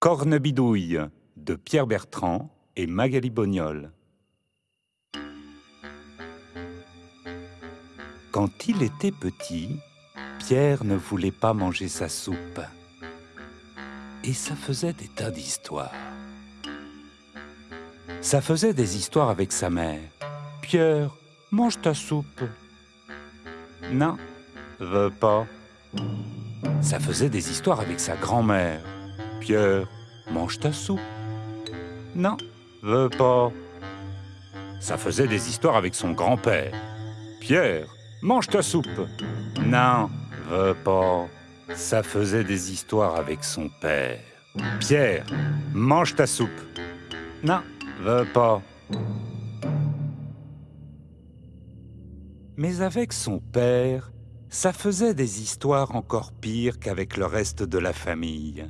Cornebidouille de Pierre Bertrand et Magali Bognol. Quand il était petit, Pierre ne voulait pas manger sa soupe. Et ça faisait des tas d'histoires. Ça faisait des histoires avec sa mère. Pierre, mange ta soupe. Non, veux pas. Ça faisait des histoires avec sa grand-mère. Pierre, mange ta soupe. Non, veux pas. Ça faisait des histoires avec son grand-père. Pierre, mange ta soupe. Non, veux pas. Ça faisait des histoires avec son père. Pierre, mange ta soupe. Non, veux pas. Mais avec son père, ça faisait des histoires encore pires qu'avec le reste de la famille.